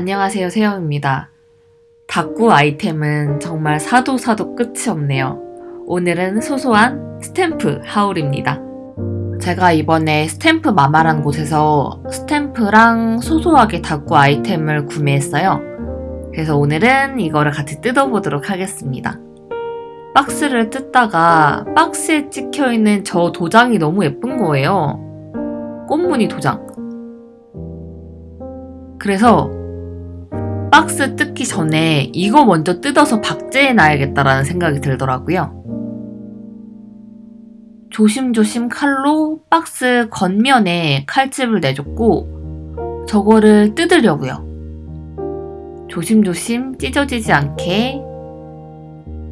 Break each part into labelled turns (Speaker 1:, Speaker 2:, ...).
Speaker 1: 안녕하세요 세영입니다. 다꾸 아이템은 정말 사도 사도 끝이 없네요. 오늘은 소소한 스탬프 haul입니다. 제가 이번에 스탬프 마마라는 곳에서 스탬프랑 소소하게 다꾸 아이템을 구매했어요. 그래서 오늘은 이거를 같이 뜯어보도록 하겠습니다. 박스를 뜯다가 박스에 찍혀있는 저 도장이 너무 예쁜 거예요. 꽃무늬 도장. 그래서 박스 뜯기 전에 이거 먼저 뜯어서 박제해 놔야겠다라는 생각이 들더라고요. 조심조심 칼로 박스 겉면에 칼집을 내줬고 저거를 뜯으려고요. 조심조심 찢어지지 않게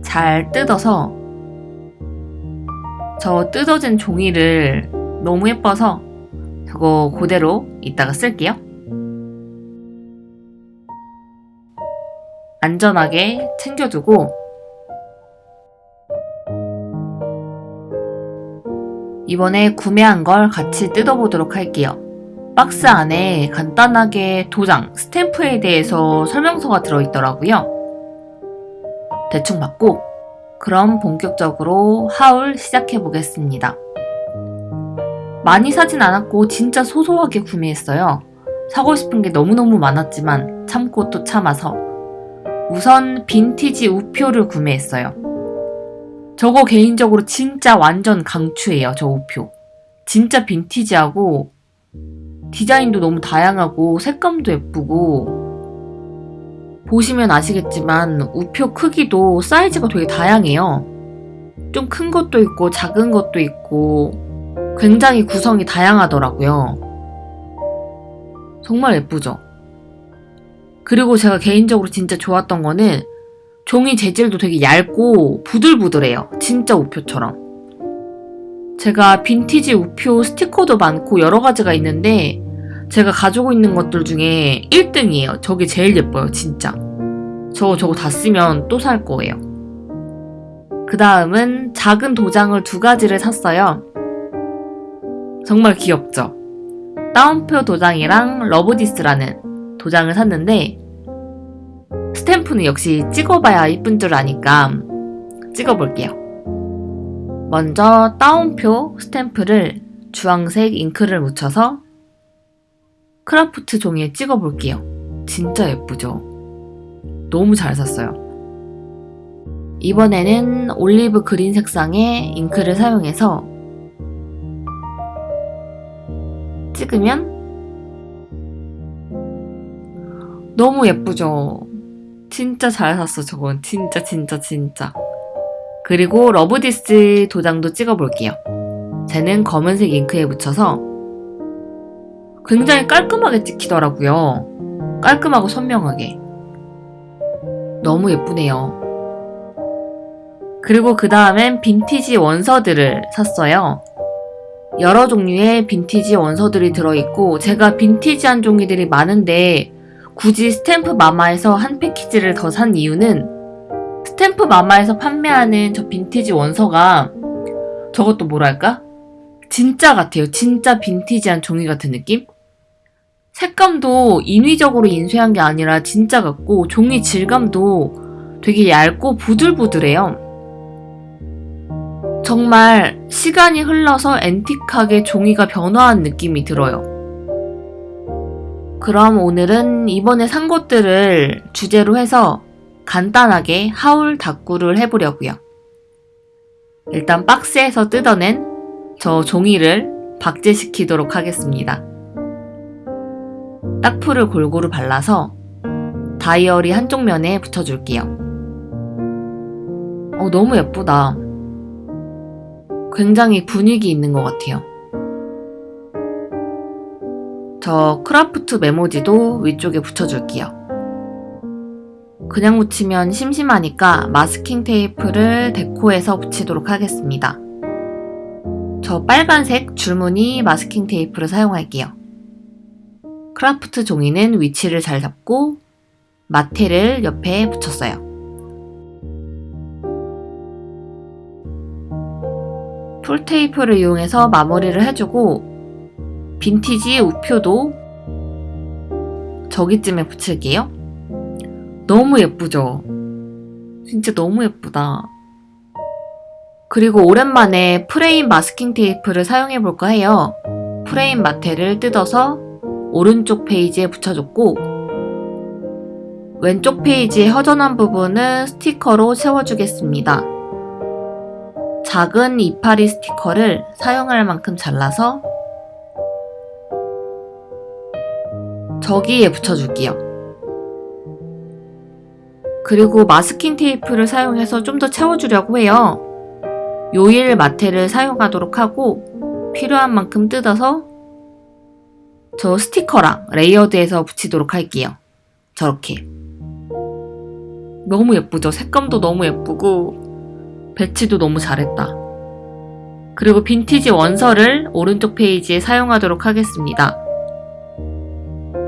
Speaker 1: 잘 뜯어서 저 뜯어진 종이를 너무 예뻐서 저거 그대로 이따가 쓸게요. 안전하게 챙겨두고 이번에 구매한 걸 같이 뜯어보도록 할게요. 박스 안에 간단하게 도장, 스탬프에 대해서 설명서가 들어있더라고요. 대충 맞고 그럼 본격적으로 하울 시작해보겠습니다. 많이 사진 않았고 진짜 소소하게 구매했어요. 사고 싶은 게 너무너무 많았지만 참고 또 참아서 우선 빈티지 우표를 구매했어요. 저거 개인적으로 진짜 완전 강추예요. 저 우표. 진짜 빈티지하고 디자인도 너무 다양하고 색감도 예쁘고 보시면 아시겠지만 우표 크기도 사이즈가 되게 다양해요. 좀 큰 것도 있고 작은 것도 있고 굉장히 구성이 다양하더라고요. 정말 예쁘죠? 그리고 제가 개인적으로 진짜 좋았던 거는 종이 재질도 되게 얇고 부들부들해요. 진짜 우표처럼. 제가 빈티지 우표 스티커도 많고 여러 가지가 있는데 제가 가지고 있는 것들 중에 1등이에요. 저게 제일 예뻐요. 진짜. 저 저거 다 쓰면 또 살 거예요. 그 다음은 작은 도장을 두 가지를 샀어요. 정말 귀엽죠? 따옴표 도장이랑 러브디스라는 도장을 샀는데 스탬프는 역시 찍어봐야 이쁜 줄 아니까 찍어볼게요. 먼저 따옴표 스탬프를 주황색 잉크를 묻혀서 크라프트 종이에 찍어볼게요. 진짜 예쁘죠? 너무 잘 샀어요. 이번에는 올리브 그린 색상의 잉크를 사용해서 찍으면 너무 예쁘죠? 진짜 잘 샀어 저건. 진짜 진짜 진짜. 그리고 love this 도장도 찍어볼게요. 쟤는 검은색 잉크에 묻혀서 굉장히 깔끔하게 찍히더라고요. 깔끔하고 선명하게. 너무 예쁘네요. 그리고 그 다음엔 빈티지 원서들을 샀어요. 여러 종류의 빈티지 원서들이 들어있고 제가 빈티지한 종이들이 많은데 굳이 스탬프 마마에서 한 패키지를 더 산 이유는 스탬프 마마에서 판매하는 저 빈티지 원서가 저것도 뭐랄까? 진짜 같아요. 진짜 빈티지한 종이 같은 느낌? 색감도 인위적으로 인쇄한 게 아니라 진짜 같고 종이 질감도 되게 얇고 부들부들해요. 정말 시간이 흘러서 앤틱하게 종이가 변화한 느낌이 들어요. 그럼 오늘은 이번에 산 것들을 주제로 해서 간단하게 하울 다꾸를 해보려고요. 일단 박스에서 뜯어낸 저 종이를 박제시키도록 하겠습니다. 딱풀을 골고루 발라서 다이어리 한쪽 면에 붙여줄게요. 어, 너무 예쁘다. 굉장히 분위기 있는 것 같아요. 저 크라프트 메모지도 위쪽에 붙여줄게요. 그냥 붙이면 심심하니까 마스킹 테이프를 데코해서 붙이도록 하겠습니다. 저 빨간색 줄무늬 마스킹 테이프를 사용할게요. 크라프트 종이는 위치를 잘 잡고 마테를 옆에 붙였어요. 풀테이프를 이용해서 마무리를 해주고 빈티지 우표도 저기쯤에 붙일게요. 너무 예쁘죠? 진짜 너무 예쁘다. 그리고 오랜만에 프레임 마스킹 테이프를 사용해 볼까 해요. 프레임 마테를 뜯어서 오른쪽 페이지에 붙여줬고 왼쪽 페이지의 허전한 부분은 스티커로 채워주겠습니다. 작은 이파리 스티커를 사용할 만큼 잘라서 저기에 붙여줄게요. 그리고 마스킹 테이프를 사용해서 좀 더 채워주려고 해요. 요일 마테를 사용하도록 하고 필요한 만큼 뜯어서 저 스티커랑 layered해서 붙이도록 할게요. 저렇게. 너무 예쁘죠? 색감도 너무 예쁘고 배치도 너무 잘했다. 그리고 빈티지 원서를 오른쪽 페이지에 사용하도록 하겠습니다.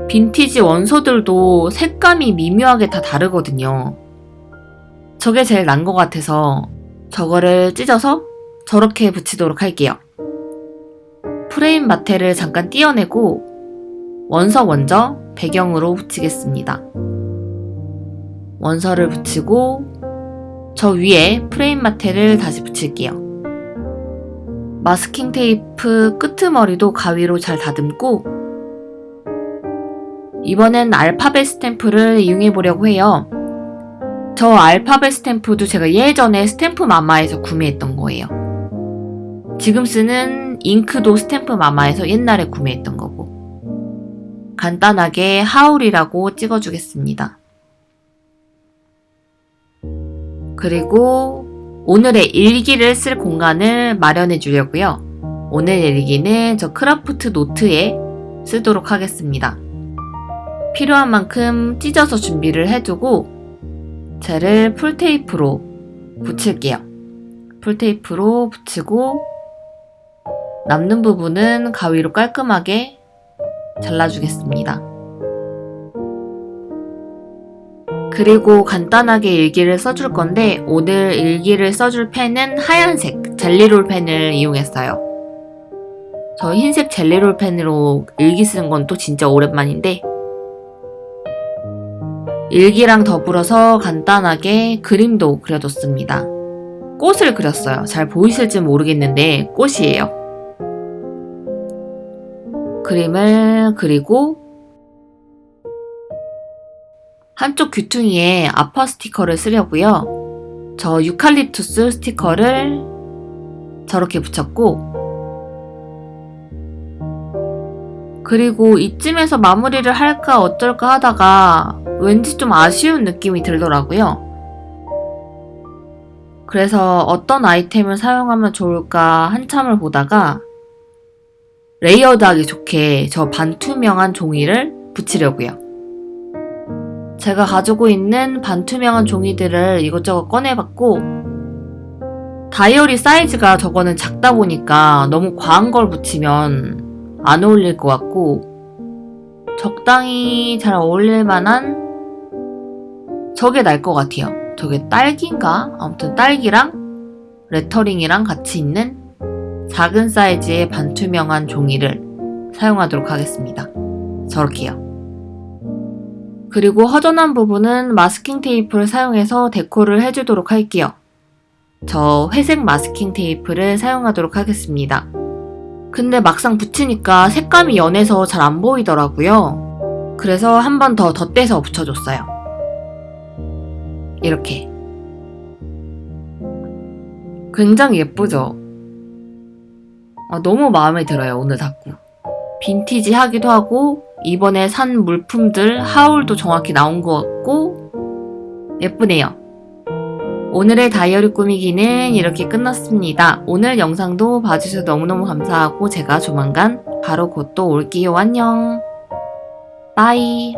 Speaker 1: 빈티지 원서들도 색감이 미묘하게 다 다르거든요. 저게 제일 난 것 같아서 저거를 찢어서 저렇게 붙이도록 할게요. 프레임 마테를 잠깐 띄어내고 원서 먼저 배경으로 붙이겠습니다. 원서를 붙이고 저 위에 프레임 마테를 다시 붙일게요. 마스킹 테이프 끄트머리도 가위로 잘 다듬고 이번엔 알파벳 스탬프를 이용해 보려고 해요. 저 알파벳 스탬프도 제가 예전에 스탬프 마마에서 구매했던 거예요. 지금 쓰는 잉크도 스탬프 마마에서 옛날에 구매했던 거고. 간단하게 haul이라고 찍어주겠습니다. 그리고 오늘의 일기를 쓸 공간을 마련해 주려고요. 오늘 일기는 저 크라프트 노트에 쓰도록 하겠습니다. 필요한 만큼 찢어서 준비를 해두고 젤을 풀테이프로 붙일게요. 풀테이프로 붙이고 남는 부분은 가위로 깔끔하게 잘라주겠습니다. 그리고 간단하게 일기를 써줄 건데 오늘 일기를 써줄 펜은 하얀색 젤리롤 펜을 이용했어요. 저 흰색 젤리롤 펜으로 일기 쓰는 건또 진짜 오랜만인데 일기랑 더불어서 간단하게 그림도 그려뒀습니다. 꽃을 그렸어요. 잘 보이실지 모르겠는데 꽃이에요. 그림을 그리고 한쪽 귀퉁이에 아파 스티커를 쓰려고요. 저 유칼립투스 스티커를 저렇게 붙였고 그리고 이쯤에서 마무리를 할까 어쩔까 하다가 왠지 좀 아쉬운 느낌이 들더라고요. 그래서 어떤 아이템을 사용하면 좋을까 한참을 보다가 layered하기 좋게 저 반투명한 종이를 붙이려고요. 제가 가지고 있는 반투명한 종이들을 이것저것 꺼내봤고 다이어리 사이즈가 저거는 작다 보니까 너무 과한 걸 붙이면 안 어울릴 것 같고 적당히 잘 어울릴 만한 저게 날 것 같아요. 저게 딸기인가? 아무튼 딸기랑 레터링이랑 같이 있는 작은 사이즈의 반투명한 종이를 사용하도록 하겠습니다. 저렇게요. 그리고 허전한 부분은 마스킹 테이프를 사용해서 데코를 해주도록 할게요. 저 회색 마스킹 테이프를 사용하도록 하겠습니다. 근데 막상 붙이니까 색감이 연해서 잘 안 보이더라고요. 그래서 한 번 더 덧대서 붙여줬어요. 이렇게. 굉장히 예쁘죠? 아, 너무 마음에 들어요, 오늘 닦고. 빈티지 하기도 하고, 이번에 산 물품들 하울도 정확히 나온 것 같고, 예쁘네요. 오늘의 다이어리 꾸미기는 이렇게 끝났습니다. 오늘 영상도 봐주셔서 너무너무 감사하고 제가 조만간 바로 곧 또 올게요. 안녕. 빠이.